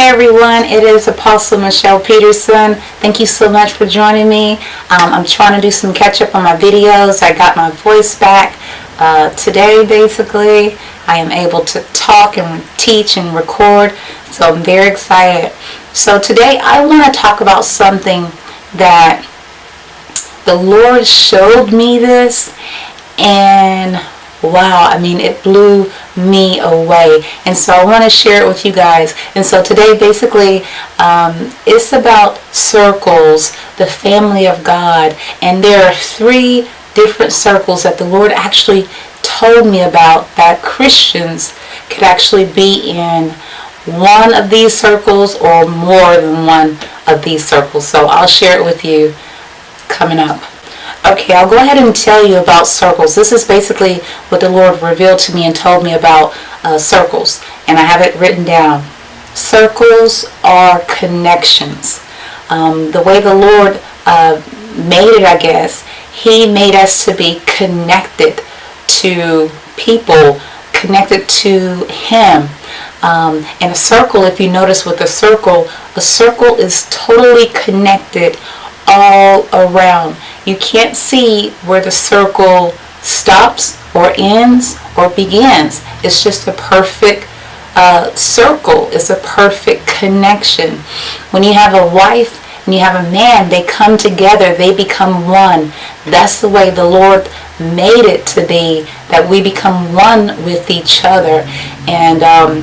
Hey everyone, it is Apostle Michelle Peterson. Thank you so much for joining me. Um, I'm trying to do some catch up on my videos. I got my voice back uh, today basically. I am able to talk and teach and record, so I'm very excited. So today I want to talk about something that the Lord showed me this and wow i mean it blew me away. And so i want to share it with you guys. And so today basically um, it's about circles the family of god. And there are three different circles that the lord actually told me about that christians could actually be in one of these circles or more than one of these circles. So i'll share it with you coming up Okay, I'll go ahead and tell you about circles. This is basically what the Lord revealed to me and told me about uh, circles. And I have it written down. Circles are connections. Um, the way the Lord uh, made it, I guess, He made us to be connected to people, connected to Him. Um, and a circle, if you notice with a circle, a circle is totally connected all around. You can't see where the circle stops or ends or begins. It's just a perfect uh, circle. It's a perfect connection. When you have a wife and you have a man, they come together. They become one. That's the way the Lord made it to be, that we become one with each other. And um,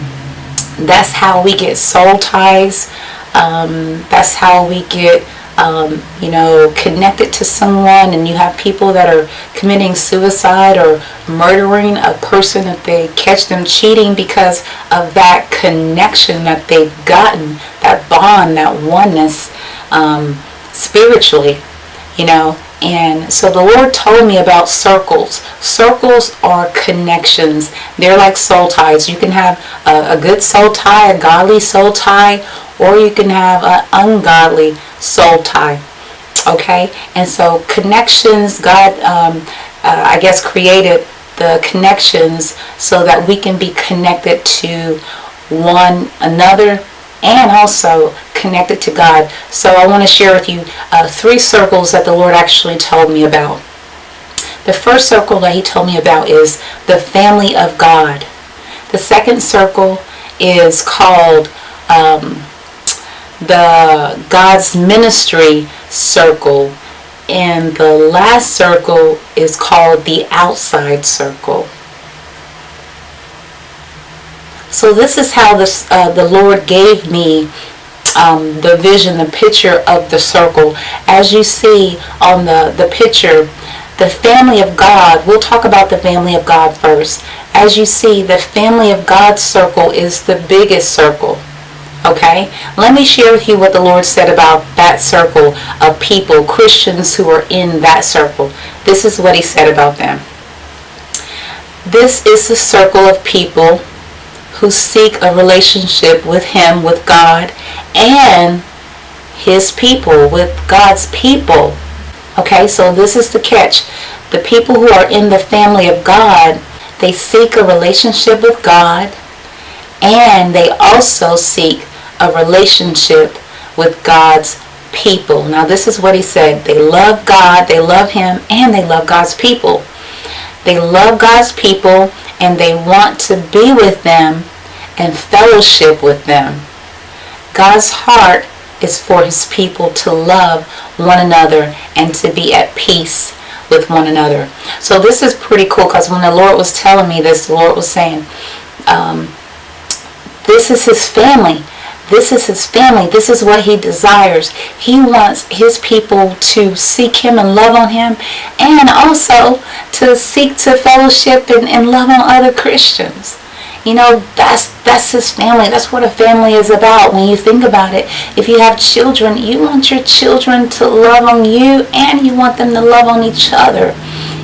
that's how we get soul ties. Um, that's how we get um, you know, connected to someone and you have people that are committing suicide or murdering a person if they catch them cheating because of that connection that they've gotten, that bond, that oneness um, spiritually, you know. And so the Lord told me about circles. Circles are connections. They're like soul ties. You can have a, a good soul tie, a godly soul tie, or you can have an ungodly soul tie. Okay? And so connections, God, um, uh, I guess, created the connections so that we can be connected to one another and also connected to God. So I want to share with you uh, three circles that the Lord actually told me about. The first circle that he told me about is the family of God. The second circle is called um, the God's ministry circle and the last circle is called the outside circle. So this is how this, uh, the Lord gave me um, the vision, the picture of the circle. As you see on the, the picture, the family of God, we'll talk about the family of God first. As you see, the family of God's circle is the biggest circle. Okay, let me share with you what the Lord said about that circle of people, Christians who are in that circle. This is what He said about them. This is the circle of people who seek a relationship with Him, with God, and His people, with God's people. Okay, so this is the catch. The people who are in the family of God, they seek a relationship with God, and they also seek a relationship with God's people. Now this is what he said. They love God, they love him, and they love God's people. They love God's people and they want to be with them and fellowship with them. God's heart is for his people to love one another and to be at peace with one another. So this is pretty cool because when the Lord was telling me this, the Lord was saying, um, this is his family. This is his family. This is what he desires. He wants his people to seek him and love on him and also to seek to fellowship and, and love on other Christians. You know, that's that's his family. That's what a family is about when you think about it. If you have children, you want your children to love on you and you want them to love on each other.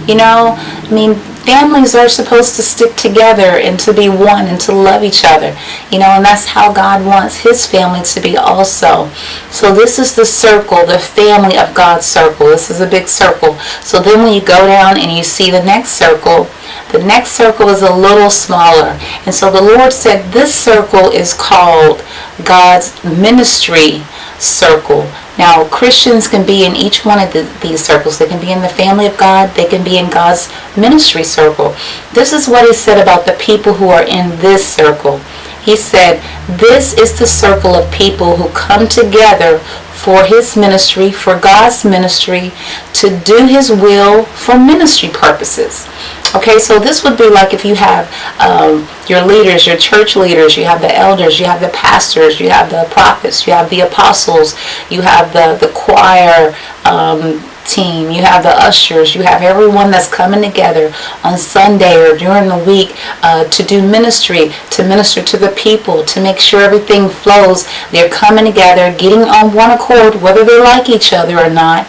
You know, I mean, families are supposed to stick together and to be one and to love each other. You know, and that's how God wants his family to be also. So this is the circle, the family of God's circle. This is a big circle. So then when you go down and you see the next circle, the next circle is a little smaller. And so the Lord said this circle is called God's ministry circle. Now, Christians can be in each one of the, these circles. They can be in the family of God. They can be in God's ministry circle. This is what he said about the people who are in this circle. He said, this is the circle of people who come together for his ministry, for God's ministry, to do his will for ministry purposes. Okay, so this would be like if you have um, your leaders, your church leaders, you have the elders, you have the pastors, you have the prophets, you have the apostles, you have the, the choir um, team, you have the ushers, you have everyone that's coming together on Sunday or during the week uh, to do ministry, to minister to the people, to make sure everything flows. They're coming together, getting on one accord, whether they like each other or not.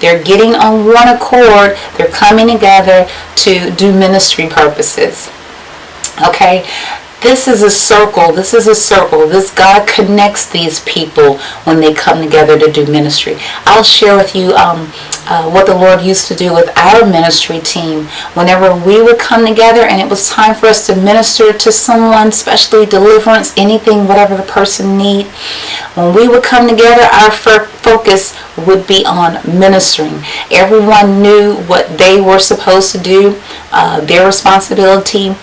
They're getting on one accord. They're coming together to do ministry purposes. Okay? This is a circle. This is a circle. This God connects these people when they come together to do ministry. I'll share with you um, uh, what the Lord used to do with our ministry team. Whenever we would come together and it was time for us to minister to someone, especially deliverance, anything, whatever the person need, when we would come together, our focus would be on ministering. Everyone knew what they were supposed to do, uh, their responsibility,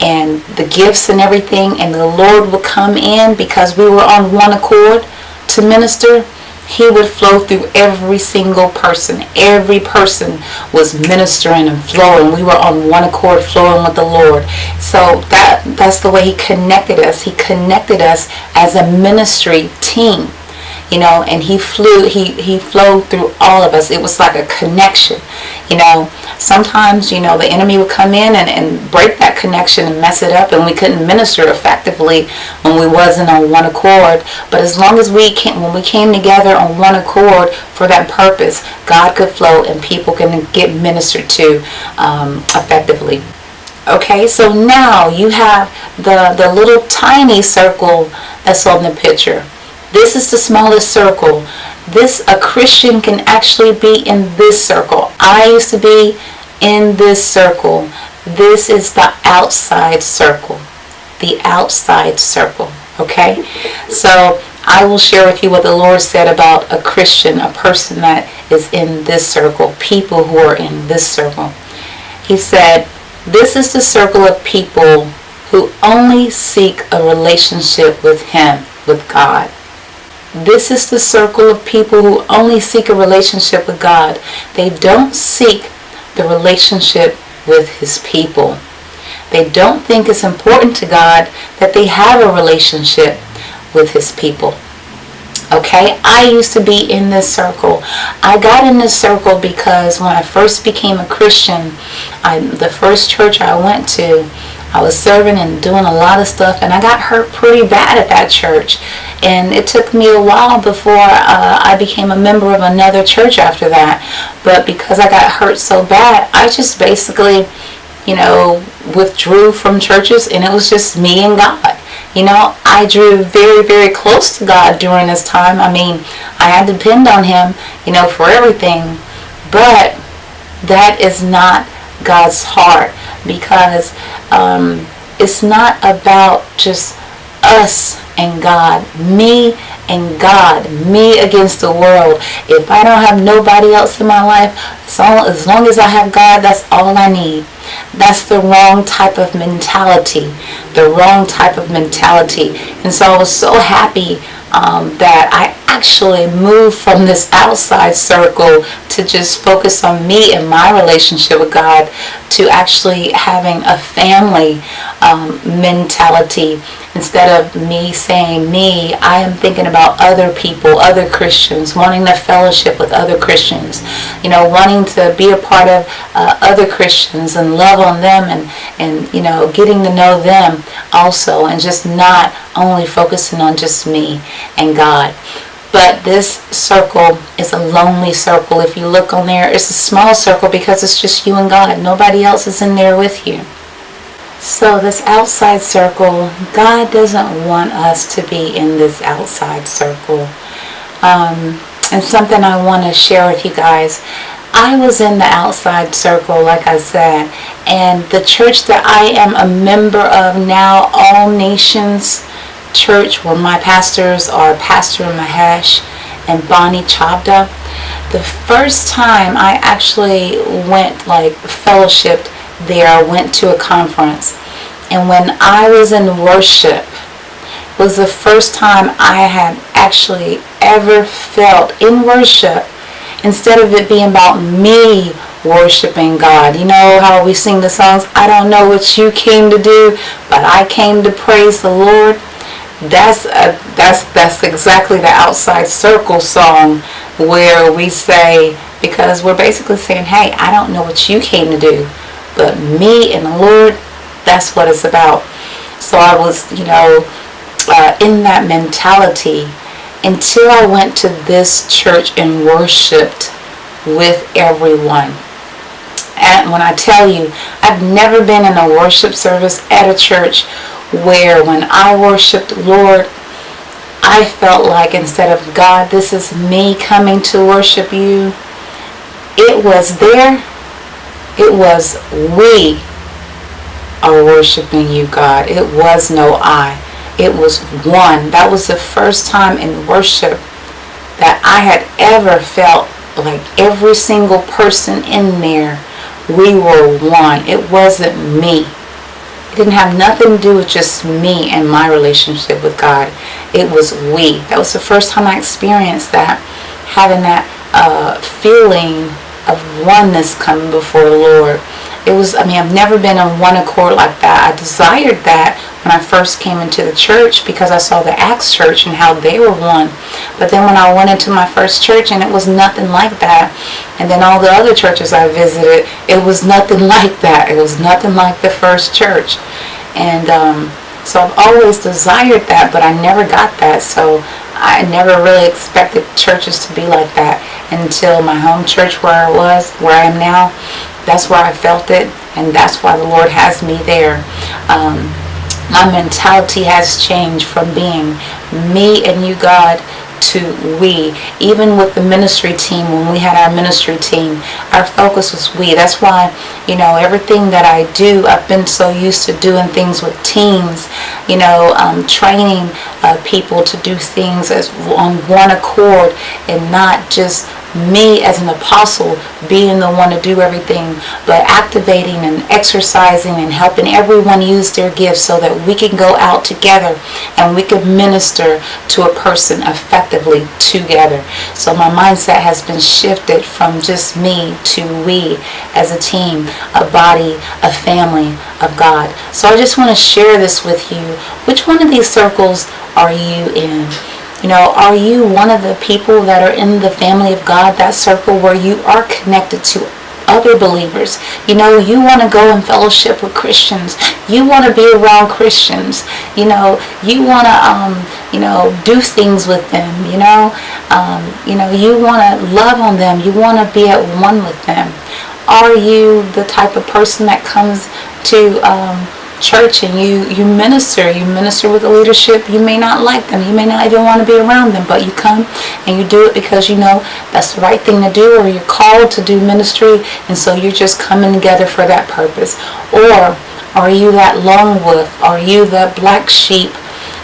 and the gifts and everything, and the Lord would come in because we were on one accord to minister he would flow through every single person. Every person was ministering and flowing. We were on one accord flowing with the Lord. So that that's the way he connected us. He connected us as a ministry team you know, and he flew, he, he flowed through all of us. It was like a connection, you know. Sometimes, you know, the enemy would come in and, and break that connection and mess it up and we couldn't minister effectively when we wasn't on one accord. But as long as we came, when we came together on one accord for that purpose, God could flow and people can get ministered to um, effectively. Okay, so now you have the, the little tiny circle that's on the picture this is the smallest circle. This, a Christian can actually be in this circle. I used to be in this circle. This is the outside circle. The outside circle. Okay? So I will share with you what the Lord said about a Christian, a person that is in this circle, people who are in this circle. He said, This is the circle of people who only seek a relationship with Him, with God. This is the circle of people who only seek a relationship with God. They don't seek the relationship with His people. They don't think it's important to God that they have a relationship with His people. Okay, I used to be in this circle. I got in this circle because when I first became a Christian, I, the first church I went to, I was serving and doing a lot of stuff, and I got hurt pretty bad at that church. And it took me a while before uh, I became a member of another church after that. But because I got hurt so bad, I just basically, you know, withdrew from churches, and it was just me and God. You know, I drew very, very close to God during this time. I mean, I had to depend on Him, you know, for everything. But that is not God's heart because um, it's not about just us and God, me and God, me against the world. If I don't have nobody else in my life, so as long as I have God, that's all I need. That's the wrong type of mentality, the wrong type of mentality. And so I was so happy um, that I actually moved from this outside circle to just focus on me and my relationship with God to actually having a family um, mentality. Instead of me saying me I am thinking about other people other Christians wanting to fellowship with other Christians you know wanting to be a part of uh, other Christians and love on them and and you know getting to know them also and just not only focusing on just me and God But this circle is a lonely circle. If you look on there, it's a small circle because it's just you and God. Nobody else is in there with you. So this outside circle, God doesn't want us to be in this outside circle. Um, and something I want to share with you guys. I was in the outside circle, like I said, and the church that I am a member of now, All Nations Church, where my pastors are Pastor Mahesh and Bonnie Chavda. The first time I actually went like fellowshipped there, I went to a conference, and when I was in worship, was the first time I had actually ever felt in worship instead of it being about me worshiping God. You know how we sing the songs, I don't know what you came to do, but I came to praise the Lord. That's a, that's that's exactly the outside circle song where we say because we're basically saying, "Hey, I don't know what you came to do, but me and the Lord, that's what it's about." So I was, you know, uh, in that mentality until I went to this church and worshiped with everyone. And when I tell you, I've never been in a worship service at a church where when I worshiped Lord, I felt like instead of God, this is me coming to worship you, it was there, it was we are worshiping you, God. It was no I it was one. That was the first time in worship that I had ever felt like every single person in there, we were one. It wasn't me. Didn't have nothing to do with just me and my relationship with God. It was we. That was the first time I experienced that, having that uh, feeling of oneness coming before the Lord. It was, I mean, I've never been on one accord like that. I desired that when I first came into the church because I saw the Acts church and how they were one. But then when I went into my first church and it was nothing like that, and then all the other churches I visited, it was nothing like that. It was nothing like the first church. And um, so I've always desired that, but I never got that. So I never really expected churches to be like that until my home church where I was, where I am now. That's where I felt it, and that's why the Lord has me there. Um, my mentality has changed from being me and you God to we. Even with the ministry team when we had our ministry team our focus was we. That's why you know everything that I do I've been so used to doing things with teams you know um, training uh, people to do things as on one accord and not just me as an apostle being the one to do everything, but activating and exercising and helping everyone use their gifts so that we can go out together and we can minister to a person effectively together. So my mindset has been shifted from just me to we as a team, a body, a family of God. So I just want to share this with you. Which one of these circles are you in? You know, are you one of the people that are in the family of God, that circle where you are connected to other believers. You know, you want to go in fellowship with Christians. You want to be around Christians. You know, you want to, um, you know, do things with them. You know, um, you know, you want to love on them. You want to be at one with them. Are you the type of person that comes to um, church and you you minister you minister with the leadership you may not like them you may not even want to be around them but you come and you do it because you know that's the right thing to do or you're called to do ministry and so you're just coming together for that purpose. Or are you that lone wolf? Are you that black sheep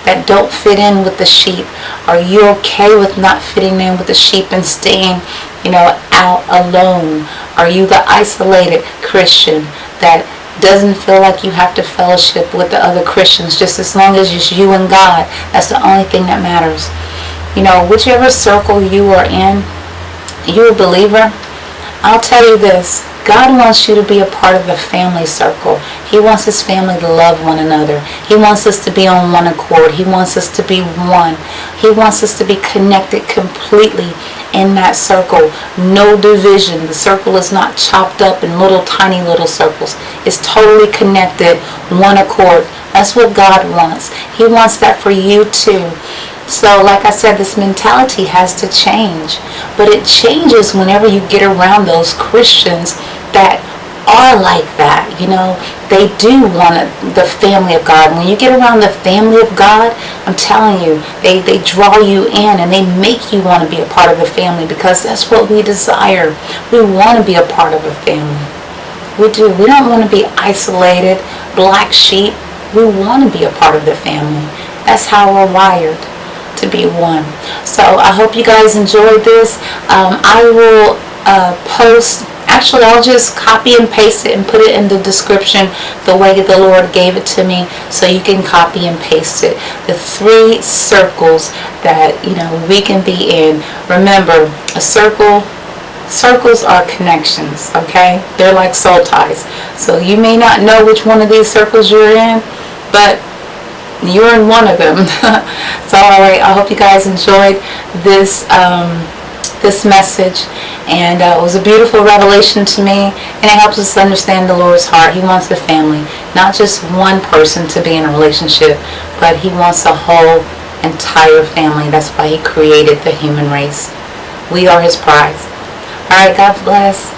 that don't fit in with the sheep? Are you okay with not fitting in with the sheep and staying you know out alone? Are you the isolated christian that doesn't feel like you have to fellowship with the other Christians just as long as it's you and God. That's the only thing that matters. You know, whichever circle you are in, you're a believer, I'll tell you this. God wants you to be a part of the family circle. He wants his family to love one another. He wants us to be on one accord. He wants us to be one. He wants us to be connected completely in that circle. No division. The circle is not chopped up in little tiny little circles. It's totally connected, one accord. That's what God wants. He wants that for you too. So, like I said, this mentality has to change. But it changes whenever you get around those Christians that are like that. You know, they do want the family of God. When you get around the family of God, I'm telling you, they, they draw you in and they make you want to be a part of the family because that's what we desire. We want to be a part of a family. We do. We don't want to be isolated, black sheep. We want to be a part of the family. That's how we're wired to be one. So I hope you guys enjoyed this. Um, I will uh, post actually I'll just copy and paste it and put it in the description the way the Lord gave it to me so you can copy and paste it. The three circles that you know we can be in. Remember a circle circles are connections okay? They're like soul ties. So you may not know which one of these circles you're in but you're in one of them. So all right I hope you guys enjoyed this um, this message and uh, it was a beautiful revelation to me and it helps us understand the Lord's heart. He wants the family, not just one person to be in a relationship, but he wants a whole entire family. That's why he created the human race. We are his prize. All right, God bless.